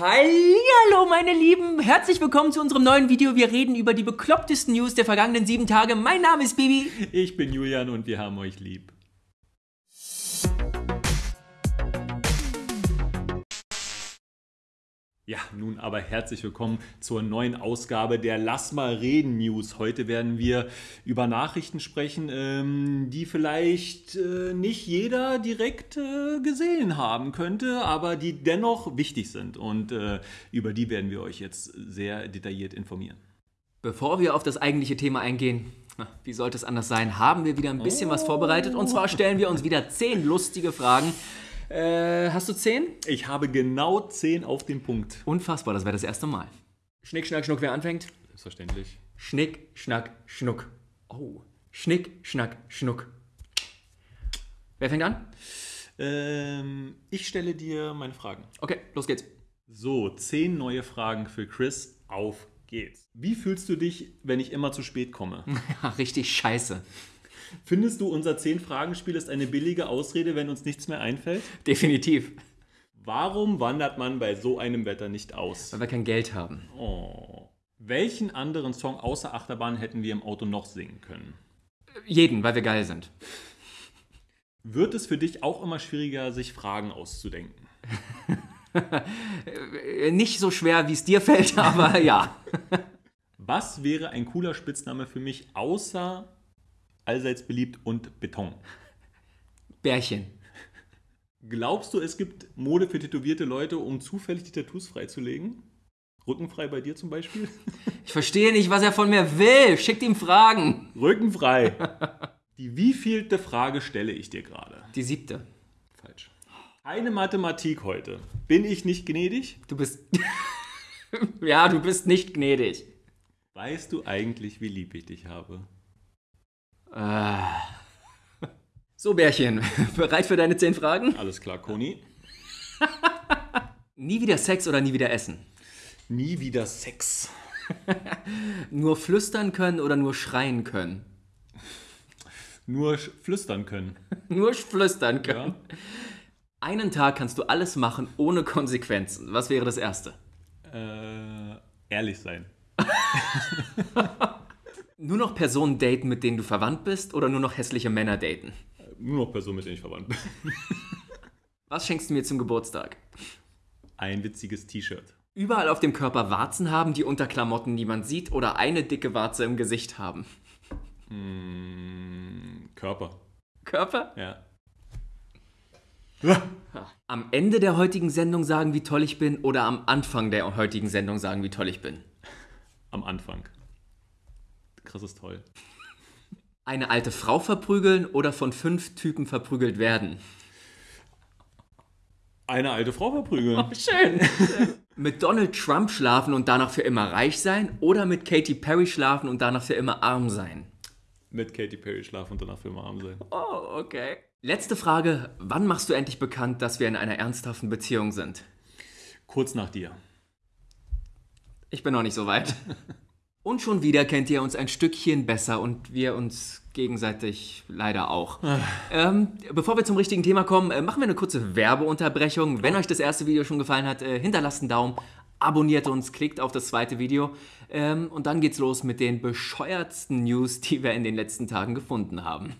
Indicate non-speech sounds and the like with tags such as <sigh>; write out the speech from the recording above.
Hallo meine Lieben, herzlich willkommen zu unserem neuen Video. Wir reden über die beklopptesten News der vergangenen sieben Tage. Mein Name ist Bibi. Ich bin Julian und wir haben euch lieb. Ja, nun aber herzlich willkommen zur neuen Ausgabe der Lass mal reden News. Heute werden wir über Nachrichten sprechen, ähm, die vielleicht äh, nicht jeder direkt äh, gesehen haben könnte, aber die dennoch wichtig sind. Und äh, über die werden wir euch jetzt sehr detailliert informieren. Bevor wir auf das eigentliche Thema eingehen, wie sollte es anders sein, haben wir wieder ein bisschen was vorbereitet. Und zwar stellen wir uns wieder zehn lustige Fragen äh, hast du 10? Ich habe genau 10 auf dem Punkt. Unfassbar, das wäre das erste Mal. Schnick, Schnack, Schnuck, wer anfängt? Selbstverständlich. Schnick, Schnack, Schnuck. Oh. Schnick, Schnack, Schnuck. Wer fängt an? Ähm, ich stelle dir meine Fragen. Okay, los geht's. So, 10 neue Fragen für Chris. Auf geht's. Wie fühlst du dich, wenn ich immer zu spät komme? <laughs> Richtig scheiße. Findest du, unser 10-Fragen-Spiel ist eine billige Ausrede, wenn uns nichts mehr einfällt? Definitiv. Warum wandert man bei so einem Wetter nicht aus? Weil wir kein Geld haben. Oh. Welchen anderen Song außer Achterbahn hätten wir im Auto noch singen können? Jeden, weil wir geil sind. Wird es für dich auch immer schwieriger, sich Fragen auszudenken? <laughs> Nicht so schwer, wie es dir fällt, <laughs> aber ja. Was wäre ein cooler Spitzname für mich außer allseits beliebt und Beton. Bärchen. Glaubst du, es gibt Mode für tätowierte Leute, um zufällig die Tattoos freizulegen? Rückenfrei bei dir zum Beispiel? <laughs> Ich verstehe nicht, was er von mir will. Schickt ihm Fragen. Rückenfrei. <laughs> Die wievielte Frage stelle ich dir gerade? Die siebte. Falsch. Eine Mathematik heute. Bin ich nicht gnädig? Du bist. <laughs> ja, du bist nicht gnädig. Weißt du eigentlich, wie lieb ich dich habe? Äh. So, Bärchen, <laughs> bereit für deine zehn Fragen? Alles klar, Koni. <laughs> nie wieder Sex oder nie wieder Essen? Nie wieder Sex. <laughs> nur flüstern können oder nur schreien können? Nur flüstern können. nur flüstern können. Ja. Einen Tag kannst du alles machen ohne Konsequenzen. Was wäre das Erste? Äh, ehrlich sein. Nur noch Personen daten, mit denen du verwandt bist oder nur noch hässliche Männer daten? Nur noch Personen, mit denen ich verwandt bin. <laughs> Was schenkst du mir zum Geburtstag? Ein witziges T-Shirt. Überall auf dem Körper Warzen haben, die unter Klamotten niemand sieht oder eine dicke Warze im Gesicht haben? Mmh, Körper. Körper? Ja. Am Ende der heutigen Sendung sagen, wie toll ich bin oder am Anfang der heutigen Sendung sagen, wie toll ich bin? Am Anfang. Chris ist toll. Eine alte Frau verprügeln oder von fünf Typen verprügelt werden? Eine alte Frau verprügeln. Oh, schön. <laughs> mit Donald Trump schlafen und danach für immer reich sein oder mit Katy Perry schlafen und danach für immer arm sein? Mit Katy Perry schlafen und danach für immer arm sein. Oh, okay. Letzte Frage. Wann machst du endlich bekannt, dass wir in einer ernsthaften Beziehung sind? Kurz nach dir. Ich bin noch nicht so weit. <laughs> Und schon wieder kennt ihr uns ein Stückchen besser und wir uns gegenseitig leider auch. Ah. ähm, bevor wir zum richtigen Thema kommen, äh, machen wir eine kurze Werbeunterbrechung. Wenn euch das erste Video schon gefallen hat, äh, hinterlasst einen Daumen, abonniert uns, klickt auf das zweite Video ähm, und dann geht's los mit den bescheuertsten News, die wir in den letzten Tagen gefunden haben.